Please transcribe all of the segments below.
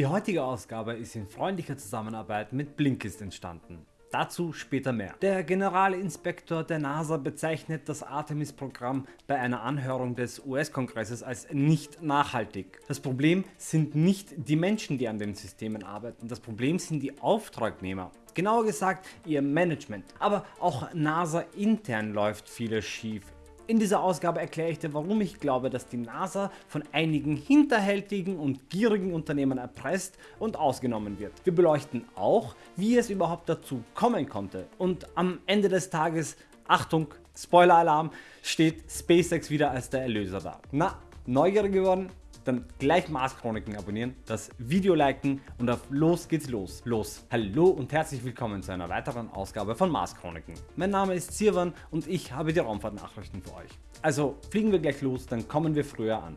Die heutige Ausgabe ist in freundlicher Zusammenarbeit mit Blinkist entstanden. Dazu später mehr. Der Generalinspektor der NASA bezeichnet das Artemis-Programm bei einer Anhörung des US-Kongresses als nicht nachhaltig. Das Problem sind nicht die Menschen, die an den Systemen arbeiten, das Problem sind die Auftragnehmer. Genauer gesagt ihr Management. Aber auch NASA intern läuft vieles schief. In dieser Ausgabe erkläre ich dir warum ich glaube dass die NASA von einigen hinterhältigen und gierigen Unternehmen erpresst und ausgenommen wird. Wir beleuchten auch wie es überhaupt dazu kommen konnte und am Ende des Tages, Achtung Spoiler Alarm, steht SpaceX wieder als der Erlöser da. Na, neugierig geworden? Dann gleich Mars Chroniken abonnieren, das Video liken und auf los geht's los. Los. Hallo und herzlich willkommen zu einer weiteren Ausgabe von Mars Chroniken. Mein Name ist Sirwan und ich habe die Raumfahrtnachrichten für euch. Also fliegen wir gleich los, dann kommen wir früher an.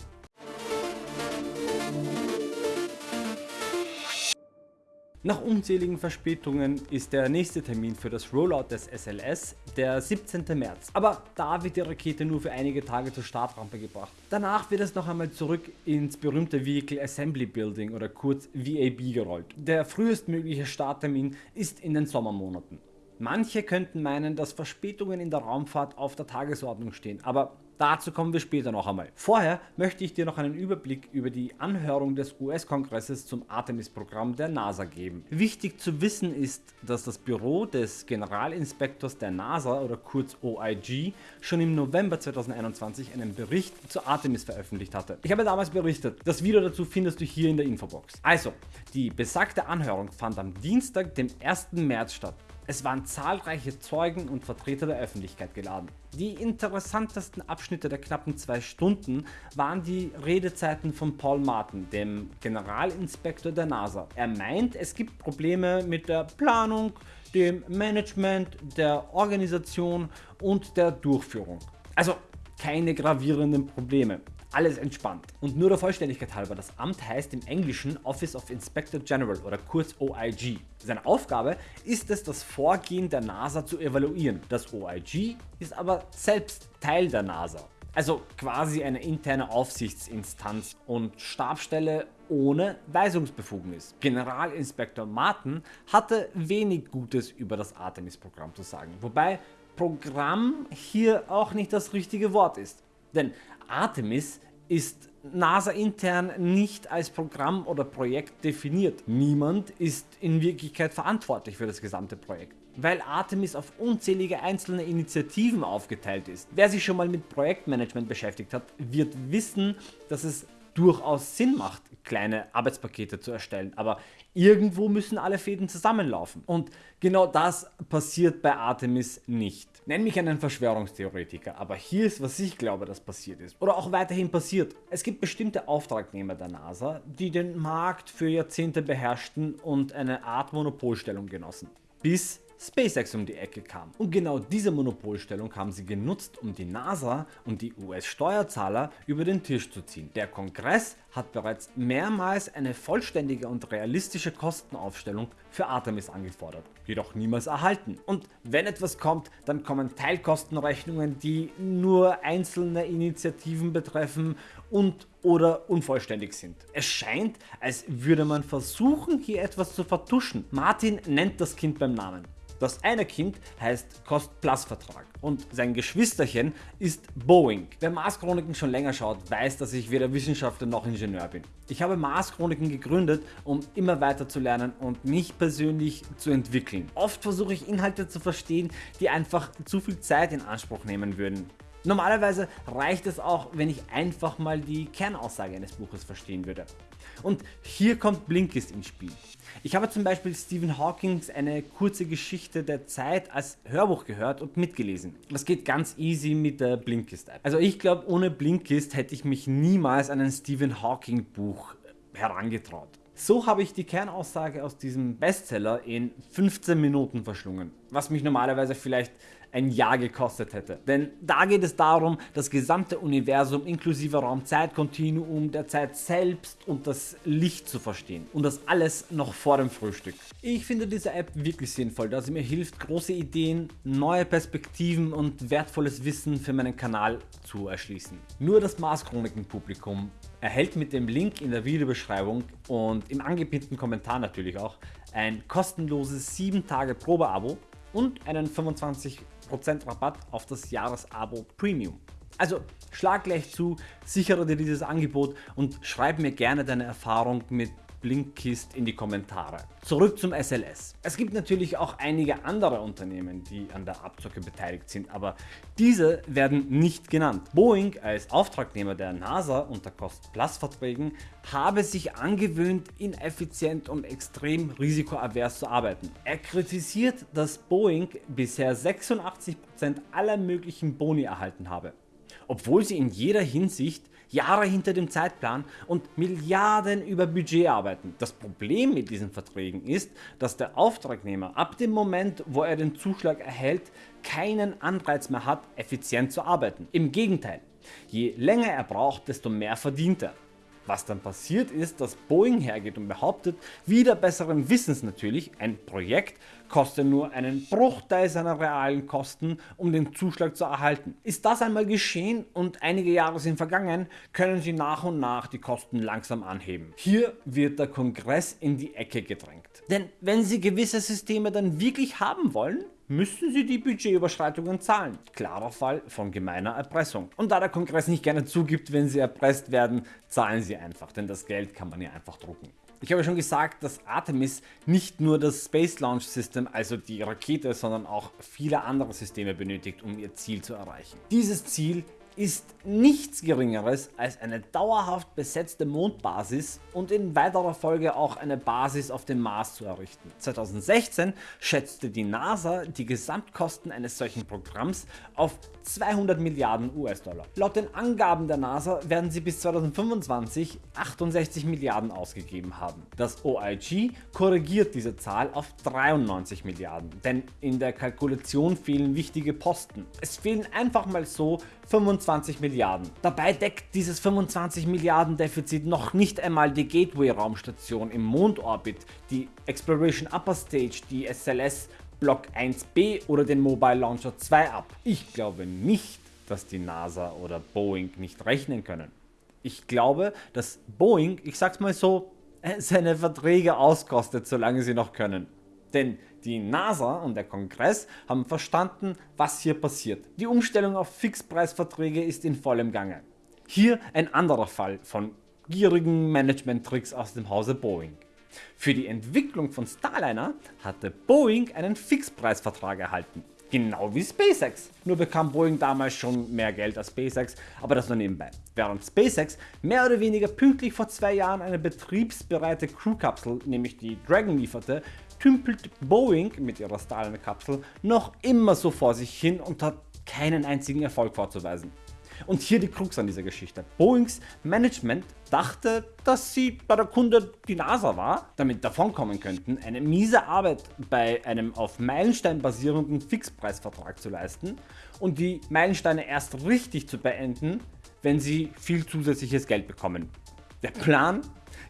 Nach unzähligen Verspätungen ist der nächste Termin für das Rollout des SLS der 17. März. Aber da wird die Rakete nur für einige Tage zur Startrampe gebracht. Danach wird es noch einmal zurück ins berühmte Vehicle Assembly Building oder kurz VAB gerollt. Der frühestmögliche Starttermin ist in den Sommermonaten. Manche könnten meinen, dass Verspätungen in der Raumfahrt auf der Tagesordnung stehen, aber Dazu kommen wir später noch einmal. Vorher möchte ich dir noch einen Überblick über die Anhörung des US-Kongresses zum Artemis-Programm der NASA geben. Wichtig zu wissen ist, dass das Büro des Generalinspektors der NASA oder kurz OIG schon im November 2021 einen Bericht zu Artemis veröffentlicht hatte. Ich habe damals berichtet, das Video dazu findest du hier in der Infobox. Also, die besagte Anhörung fand am Dienstag, dem 1. März statt. Es waren zahlreiche Zeugen und Vertreter der Öffentlichkeit geladen. Die interessantesten Abschnitte der knappen zwei Stunden waren die Redezeiten von Paul Martin, dem Generalinspektor der NASA. Er meint, es gibt Probleme mit der Planung, dem Management, der Organisation und der Durchführung. Also keine gravierenden Probleme alles entspannt. Und nur der Vollständigkeit halber, das Amt heißt im Englischen Office of Inspector General oder kurz OIG. Seine Aufgabe ist es, das Vorgehen der NASA zu evaluieren. Das OIG ist aber selbst Teil der NASA. Also quasi eine interne Aufsichtsinstanz und Stabstelle ohne Weisungsbefugnis. Generalinspektor Martin hatte wenig Gutes über das Artemis-Programm zu sagen, wobei Programm hier auch nicht das richtige Wort ist. Denn Artemis ist NASA intern nicht als Programm oder Projekt definiert. Niemand ist in Wirklichkeit verantwortlich für das gesamte Projekt. Weil Artemis auf unzählige einzelne Initiativen aufgeteilt ist. Wer sich schon mal mit Projektmanagement beschäftigt hat, wird wissen, dass es durchaus Sinn macht, kleine Arbeitspakete zu erstellen, aber irgendwo müssen alle Fäden zusammenlaufen und genau das passiert bei Artemis nicht. Nenn mich einen Verschwörungstheoretiker, aber hier ist was ich glaube dass passiert ist oder auch weiterhin passiert. Es gibt bestimmte Auftragnehmer der NASA, die den Markt für Jahrzehnte beherrschten und eine Art Monopolstellung genossen. Bis SpaceX um die Ecke kam. Und genau diese Monopolstellung haben sie genutzt um die NASA und die US Steuerzahler über den Tisch zu ziehen. Der Kongress hat bereits mehrmals eine vollständige und realistische Kostenaufstellung für Artemis angefordert, jedoch niemals erhalten. Und wenn etwas kommt, dann kommen Teilkostenrechnungen, die nur einzelne Initiativen betreffen und oder unvollständig sind. Es scheint, als würde man versuchen hier etwas zu vertuschen. Martin nennt das Kind beim Namen. Das eine Kind heißt Cost-Plus-Vertrag und sein Geschwisterchen ist Boeing. Wer Mars Chroniken schon länger schaut, weiß, dass ich weder Wissenschaftler noch Ingenieur bin. Ich habe Mars Chroniken gegründet, um immer weiter zu lernen und mich persönlich zu entwickeln. Oft versuche ich Inhalte zu verstehen, die einfach zu viel Zeit in Anspruch nehmen würden. Normalerweise reicht es auch, wenn ich einfach mal die Kernaussage eines Buches verstehen würde. Und hier kommt Blinkist ins Spiel. Ich habe zum Beispiel Stephen Hawkings eine kurze Geschichte der Zeit als Hörbuch gehört und mitgelesen. Das geht ganz easy mit der Blinkist App. Also ich glaube ohne Blinkist hätte ich mich niemals an ein Stephen Hawking Buch herangetraut. So habe ich die Kernaussage aus diesem Bestseller in 15 Minuten verschlungen. Was mich normalerweise vielleicht ein Jahr gekostet hätte. Denn da geht es darum, das gesamte Universum inklusive Raumzeitkontinuum, der Zeit selbst und das Licht zu verstehen. Und das alles noch vor dem Frühstück. Ich finde diese App wirklich sinnvoll, da sie mir hilft, große Ideen, neue Perspektiven und wertvolles Wissen für meinen Kanal zu erschließen. Nur das Mars Chroniken Publikum erhält mit dem Link in der Videobeschreibung und im angepinnten Kommentar natürlich auch ein kostenloses 7 Tage Probeabo und einen 25% Rabatt auf das Jahresabo Premium. Also schlag gleich zu, sichere dir dieses Angebot und schreib mir gerne deine Erfahrung mit Blinkist in die Kommentare. Zurück zum SLS. Es gibt natürlich auch einige andere Unternehmen, die an der Abzocke beteiligt sind, aber diese werden nicht genannt. Boeing als Auftragnehmer der NASA unter Cost-Plus-Verträgen habe sich angewöhnt, ineffizient und extrem risikoavers zu arbeiten. Er kritisiert, dass Boeing bisher 86% aller möglichen Boni erhalten habe, obwohl sie in jeder Hinsicht Jahre hinter dem Zeitplan und Milliarden über Budget arbeiten. Das Problem mit diesen Verträgen ist, dass der Auftragnehmer ab dem Moment, wo er den Zuschlag erhält, keinen Anreiz mehr hat, effizient zu arbeiten. Im Gegenteil, je länger er braucht, desto mehr verdient er. Was dann passiert ist, dass Boeing hergeht und behauptet, wieder besseren Wissens natürlich, ein Projekt kostet nur einen Bruchteil seiner realen Kosten, um den Zuschlag zu erhalten. Ist das einmal geschehen und einige Jahre sind vergangen, können sie nach und nach die Kosten langsam anheben. Hier wird der Kongress in die Ecke gedrängt. Denn wenn sie gewisse Systeme dann wirklich haben wollen, müssen sie die Budgetüberschreitungen zahlen. Klarer Fall von gemeiner Erpressung. Und da der Kongress nicht gerne zugibt, wenn sie erpresst werden, zahlen sie einfach, denn das Geld kann man ja einfach drucken. Ich habe schon gesagt, dass Artemis nicht nur das Space Launch System, also die Rakete, sondern auch viele andere Systeme benötigt, um ihr Ziel zu erreichen. Dieses Ziel ist nichts geringeres als eine dauerhaft besetzte Mondbasis und in weiterer Folge auch eine Basis auf dem Mars zu errichten. 2016 schätzte die NASA die Gesamtkosten eines solchen Programms auf 200 Milliarden US-Dollar. Laut den Angaben der NASA werden sie bis 2025 68 Milliarden ausgegeben haben. Das OIG korrigiert diese Zahl auf 93 Milliarden, denn in der Kalkulation fehlen wichtige Posten. Es fehlen einfach mal so 25 Milliarden. Dabei deckt dieses 25 Milliarden Defizit noch nicht einmal die Gateway Raumstation im Mondorbit, die Exploration Upper Stage, die SLS Block 1b oder den Mobile Launcher 2 ab. Ich glaube nicht, dass die NASA oder Boeing nicht rechnen können. Ich glaube, dass Boeing, ich sag's mal so, seine Verträge auskostet, solange sie noch können. Denn die NASA und der Kongress haben verstanden, was hier passiert. Die Umstellung auf Fixpreisverträge ist in vollem Gange. Hier ein anderer Fall von gierigen Management-Tricks aus dem Hause Boeing. Für die Entwicklung von Starliner hatte Boeing einen Fixpreisvertrag erhalten. Genau wie SpaceX. Nur bekam Boeing damals schon mehr Geld als SpaceX, aber das nur nebenbei. Während SpaceX mehr oder weniger pünktlich vor zwei Jahren eine betriebsbereite Crewkapsel, nämlich die Dragon lieferte, tümpelt Boeing mit ihrer Starliner-Kapsel noch immer so vor sich hin und hat keinen einzigen Erfolg vorzuweisen. Und hier die Krux an dieser Geschichte. Boeings Management dachte, dass sie bei der Kunde die NASA war, damit davonkommen könnten, eine miese Arbeit bei einem auf Meilenstein basierenden Fixpreisvertrag zu leisten und die Meilensteine erst richtig zu beenden, wenn sie viel zusätzliches Geld bekommen. Der Plan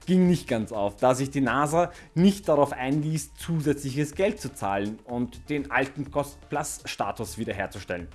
ging nicht ganz auf, da sich die NASA nicht darauf einließ zusätzliches Geld zu zahlen und den alten Cost-Plus-Status wiederherzustellen.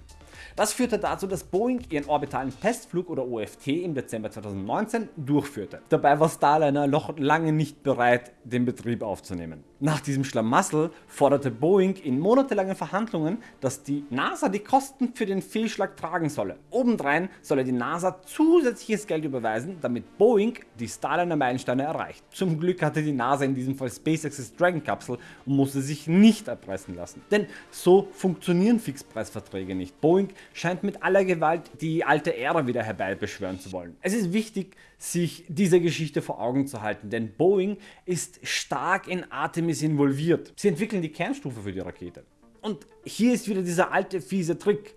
Das führte dazu, dass Boeing ihren orbitalen Testflug oder OFT im Dezember 2019 durchführte. Dabei war Starliner noch lange nicht bereit, den Betrieb aufzunehmen. Nach diesem Schlamassel forderte Boeing in monatelangen Verhandlungen, dass die NASA die Kosten für den Fehlschlag tragen solle. Obendrein solle die NASA zusätzliches Geld überweisen, damit Boeing die Starliner Meilensteine erreicht. Zum Glück hatte die NASA in diesem Fall SpaceX's Dragon Kapsel und musste sich nicht erpressen lassen. Denn so funktionieren Fixpreisverträge nicht. Boeing scheint mit aller Gewalt die alte Ära wieder herbeibeschwören zu wollen. Es ist wichtig, sich diese Geschichte vor Augen zu halten, denn Boeing ist stark in Artemis involviert. Sie entwickeln die Kernstufe für die Rakete. Und hier ist wieder dieser alte fiese Trick,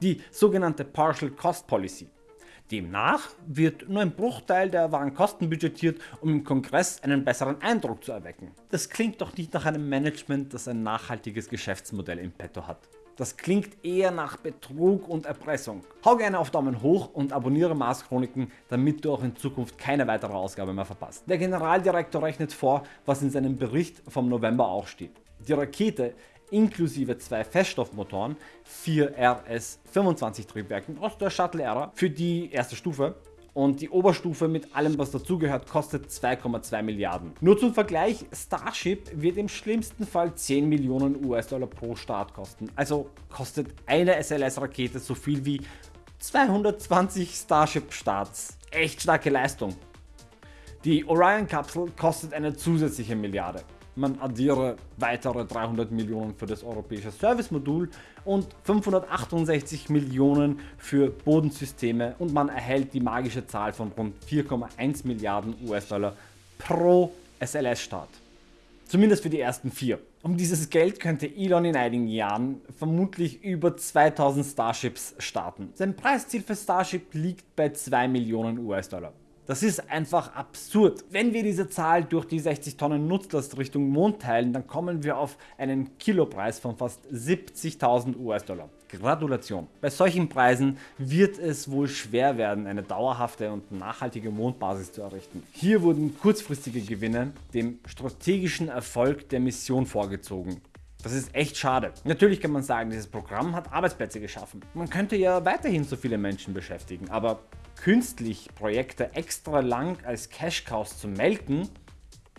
die sogenannte Partial Cost Policy. Demnach wird nur ein Bruchteil der wahren Kosten budgetiert, um im Kongress einen besseren Eindruck zu erwecken. Das klingt doch nicht nach einem Management, das ein nachhaltiges Geschäftsmodell im Petto hat. Das klingt eher nach Betrug und Erpressung. Hau gerne auf Daumen hoch und abonniere Mars Chroniken, damit du auch in Zukunft keine weitere Ausgabe mehr verpasst. Der Generaldirektor rechnet vor, was in seinem Bericht vom November auch steht. Die Rakete inklusive zwei Feststoffmotoren, 4 RS-25 Triebwerken aus der Shuttle-Ära für die erste Stufe und die Oberstufe mit allem was dazugehört kostet 2,2 Milliarden. Nur zum Vergleich, Starship wird im schlimmsten Fall 10 Millionen US-Dollar pro Start kosten. Also kostet eine SLS-Rakete so viel wie 220 Starship-Starts. Echt starke Leistung. Die Orion-Kapsel kostet eine zusätzliche Milliarde man addiere weitere 300 Millionen für das europäische Service-Modul und 568 Millionen für Bodensysteme und man erhält die magische Zahl von rund 4,1 Milliarden US-Dollar pro SLS-Start. Zumindest für die ersten vier. Um dieses Geld könnte Elon in einigen Jahren vermutlich über 2000 Starships starten. Sein Preisziel für Starship liegt bei 2 Millionen US-Dollar. Das ist einfach absurd. Wenn wir diese Zahl durch die 60 Tonnen Nutzlast Richtung Mond teilen, dann kommen wir auf einen Kilopreis von fast 70.000 US-Dollar. Gratulation. Bei solchen Preisen wird es wohl schwer werden, eine dauerhafte und nachhaltige Mondbasis zu errichten. Hier wurden kurzfristige Gewinne dem strategischen Erfolg der Mission vorgezogen. Das ist echt schade. Natürlich kann man sagen, dieses Programm hat Arbeitsplätze geschaffen. Man könnte ja weiterhin so viele Menschen beschäftigen, aber künstlich Projekte extra lang als Cash Cows zu melken,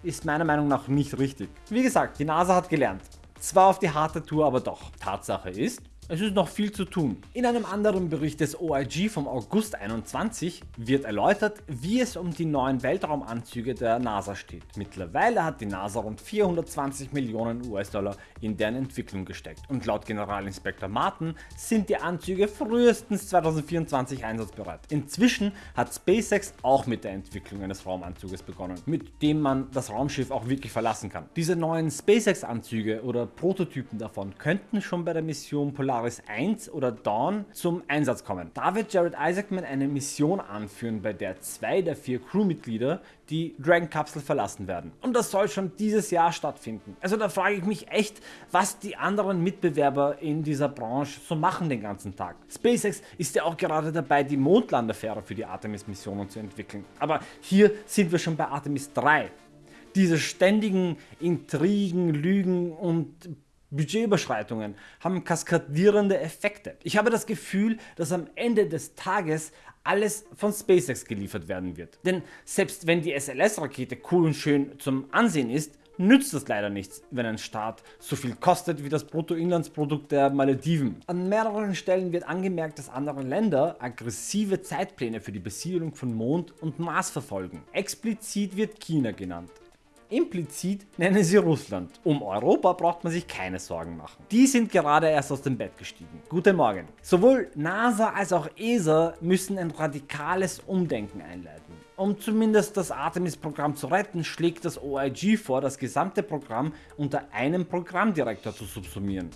ist meiner Meinung nach nicht richtig. Wie gesagt, die NASA hat gelernt. Zwar auf die harte Tour, aber doch. Tatsache ist, es ist noch viel zu tun. In einem anderen Bericht des OIG vom August 21 wird erläutert, wie es um die neuen Weltraumanzüge der NASA steht. Mittlerweile hat die NASA rund 420 Millionen US-Dollar in deren Entwicklung gesteckt und laut Generalinspektor Martin sind die Anzüge frühestens 2024 einsatzbereit. Inzwischen hat SpaceX auch mit der Entwicklung eines Raumanzuges begonnen, mit dem man das Raumschiff auch wirklich verlassen kann. Diese neuen SpaceX Anzüge oder Prototypen davon könnten schon bei der Mission Polar Polaris 1 oder Dawn zum Einsatz kommen. Da wird Jared Isaacman eine Mission anführen, bei der zwei der vier Crewmitglieder die Dragon Kapsel verlassen werden. Und das soll schon dieses Jahr stattfinden. Also da frage ich mich echt, was die anderen Mitbewerber in dieser Branche so machen den ganzen Tag. SpaceX ist ja auch gerade dabei, die Mondlandefähre für die Artemis-Missionen zu entwickeln. Aber hier sind wir schon bei Artemis 3 diese ständigen Intrigen, Lügen und Budgetüberschreitungen haben kaskadierende Effekte. Ich habe das Gefühl, dass am Ende des Tages alles von SpaceX geliefert werden wird. Denn selbst wenn die SLS-Rakete cool und schön zum Ansehen ist, nützt das leider nichts, wenn ein Staat so viel kostet wie das Bruttoinlandsprodukt der Malediven. An mehreren Stellen wird angemerkt, dass andere Länder aggressive Zeitpläne für die Besiedlung von Mond und Mars verfolgen. Explizit wird China genannt. Implizit nennen sie Russland. Um Europa braucht man sich keine Sorgen machen. Die sind gerade erst aus dem Bett gestiegen. Guten Morgen. Sowohl NASA als auch ESA müssen ein radikales Umdenken einleiten. Um zumindest das Artemis-Programm zu retten, schlägt das OIG vor, das gesamte Programm unter einem Programmdirektor zu subsumieren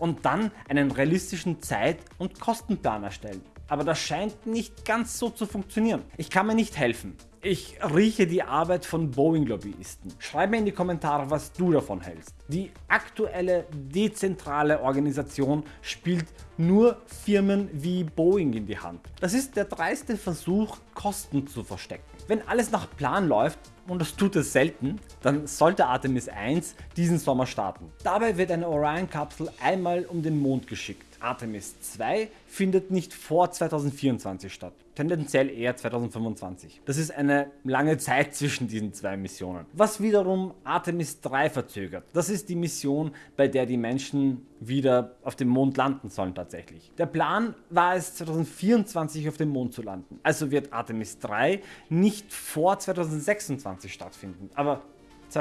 und dann einen realistischen Zeit- und Kostenplan erstellen. Aber das scheint nicht ganz so zu funktionieren. Ich kann mir nicht helfen. Ich rieche die Arbeit von Boeing-Lobbyisten. Schreib mir in die Kommentare, was du davon hältst. Die aktuelle dezentrale Organisation spielt nur Firmen wie Boeing in die Hand. Das ist der dreiste Versuch, Kosten zu verstecken. Wenn alles nach Plan läuft, und das tut es selten, dann sollte Artemis 1 diesen Sommer starten. Dabei wird eine Orion-Kapsel einmal um den Mond geschickt. Artemis 2 findet nicht vor 2024 statt, tendenziell eher 2025. Das ist eine lange Zeit zwischen diesen zwei Missionen. Was wiederum Artemis 3 verzögert. Das ist die Mission, bei der die Menschen wieder auf dem Mond landen sollen tatsächlich. Der Plan war es 2024 auf dem Mond zu landen. Also wird Artemis 3 nicht vor 2026 stattfinden. Aber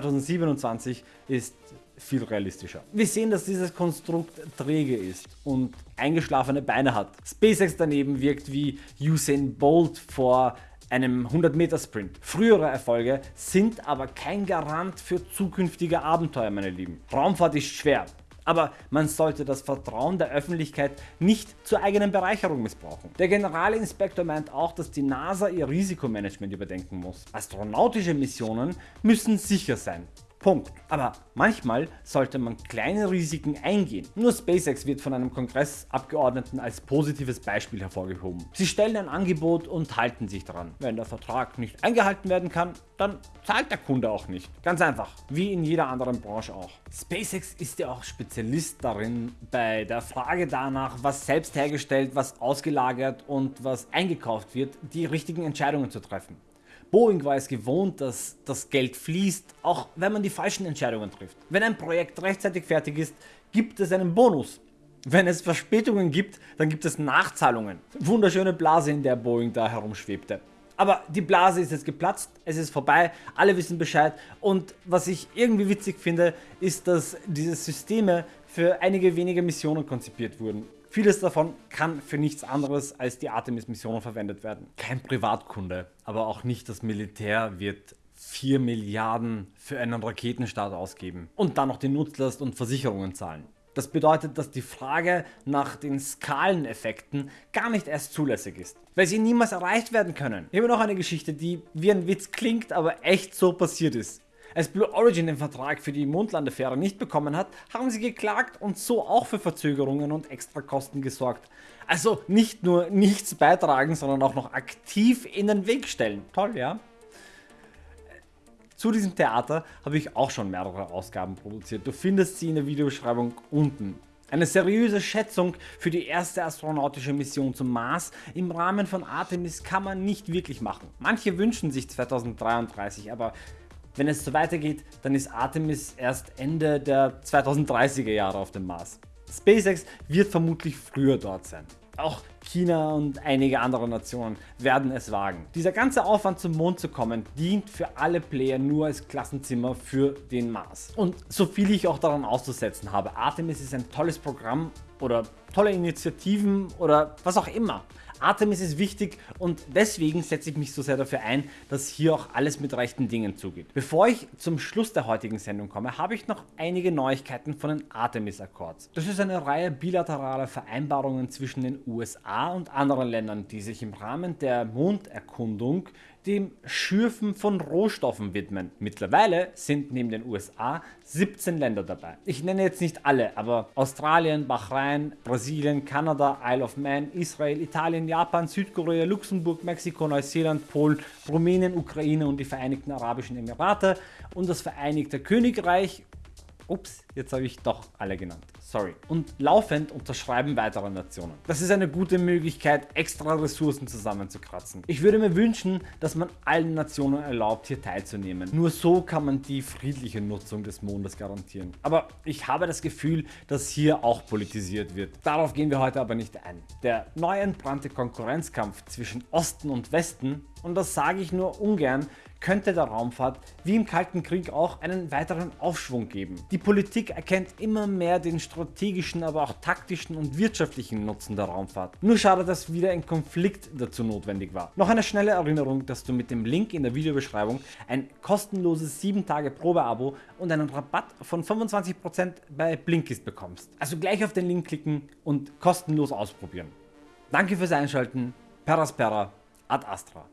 2027 ist viel realistischer. Wir sehen, dass dieses Konstrukt träge ist und eingeschlafene Beine hat. SpaceX daneben wirkt wie Usain Bolt vor einem 100 Meter Sprint. Frühere Erfolge sind aber kein Garant für zukünftige Abenteuer, meine Lieben. Raumfahrt ist schwer, Aber man sollte das Vertrauen der Öffentlichkeit nicht zur eigenen Bereicherung missbrauchen. Der Generalinspektor meint auch, dass die NASA ihr Risikomanagement überdenken muss. Astronautische Missionen müssen sicher sein. Punkt. Aber manchmal sollte man kleine Risiken eingehen. Nur SpaceX wird von einem Kongressabgeordneten als positives Beispiel hervorgehoben. Sie stellen ein Angebot und halten sich daran. Wenn der Vertrag nicht eingehalten werden kann, dann zahlt der Kunde auch nicht. Ganz einfach, wie in jeder anderen Branche auch. SpaceX ist ja auch Spezialist darin, bei der Frage danach, was selbst hergestellt, was ausgelagert und was eingekauft wird, die richtigen Entscheidungen zu treffen. Boeing war es gewohnt, dass das Geld fließt, auch wenn man die falschen Entscheidungen trifft. Wenn ein Projekt rechtzeitig fertig ist, gibt es einen Bonus. Wenn es Verspätungen gibt, dann gibt es Nachzahlungen. Wunderschöne Blase, in der Boeing da herumschwebte. Aber die Blase ist jetzt geplatzt, es ist vorbei, alle wissen Bescheid und was ich irgendwie witzig finde, ist, dass diese Systeme für einige wenige Missionen konzipiert wurden. Vieles davon kann für nichts anderes als die Artemis Missionen verwendet werden. Kein Privatkunde, aber auch nicht das Militär wird 4 Milliarden für einen Raketenstart ausgeben und dann noch die Nutzlast und Versicherungen zahlen. Das bedeutet, dass die Frage nach den Skaleneffekten gar nicht erst zulässig ist, weil sie niemals erreicht werden können. Habe noch eine Geschichte, die wie ein Witz klingt, aber echt so passiert ist. Als Blue Origin den Vertrag für die Mondlandefähre nicht bekommen hat, haben sie geklagt und so auch für Verzögerungen und Extrakosten gesorgt. Also nicht nur nichts beitragen, sondern auch noch aktiv in den Weg stellen. Toll, ja? Zu diesem Theater habe ich auch schon mehrere Ausgaben produziert. Du findest sie in der Videobeschreibung unten. Eine seriöse Schätzung für die erste astronautische Mission zum Mars im Rahmen von Artemis kann man nicht wirklich machen. Manche wünschen sich 2033, aber wenn es so weitergeht, dann ist Artemis erst Ende der 2030er Jahre auf dem Mars. SpaceX wird vermutlich früher dort sein. Auch China und einige andere Nationen werden es wagen. Dieser ganze Aufwand zum Mond zu kommen dient für alle Player nur als Klassenzimmer für den Mars. Und so viel ich auch daran auszusetzen habe, Artemis ist ein tolles Programm oder tolle Initiativen oder was auch immer. Artemis ist wichtig und deswegen setze ich mich so sehr dafür ein, dass hier auch alles mit rechten Dingen zugeht. Bevor ich zum Schluss der heutigen Sendung komme, habe ich noch einige Neuigkeiten von den Artemis Accords. Das ist eine Reihe bilateraler Vereinbarungen zwischen den USA und anderen Ländern, die sich im Rahmen der Monderkundung dem Schürfen von Rohstoffen widmen. Mittlerweile sind neben den USA 17 Länder dabei. Ich nenne jetzt nicht alle, aber Australien, Bahrain, Brasilien, Kanada, Isle of Man, Israel, Italien, Japan, Südkorea, Luxemburg, Mexiko, Neuseeland, Polen, Rumänien, Ukraine und die Vereinigten Arabischen Emirate und das Vereinigte Königreich Ups, jetzt habe ich doch alle genannt. Sorry. Und laufend unterschreiben weitere Nationen. Das ist eine gute Möglichkeit, extra Ressourcen zusammenzukratzen. Ich würde mir wünschen, dass man allen Nationen erlaubt, hier teilzunehmen. Nur so kann man die friedliche Nutzung des Mondes garantieren. Aber ich habe das Gefühl, dass hier auch politisiert wird. Darauf gehen wir heute aber nicht ein. Der neu entbrannte Konkurrenzkampf zwischen Osten und Westen, und das sage ich nur ungern, könnte der Raumfahrt wie im Kalten Krieg auch einen weiteren Aufschwung geben. Die Politik erkennt immer mehr den strategischen, aber auch taktischen und wirtschaftlichen Nutzen der Raumfahrt. Nur schade, dass wieder ein Konflikt dazu notwendig war. Noch eine schnelle Erinnerung, dass du mit dem Link in der Videobeschreibung ein kostenloses 7 Tage Probeabo und einen Rabatt von 25% bei Blinkist bekommst. Also gleich auf den Link klicken und kostenlos ausprobieren. Danke fürs Einschalten. Peraspera ad Astra.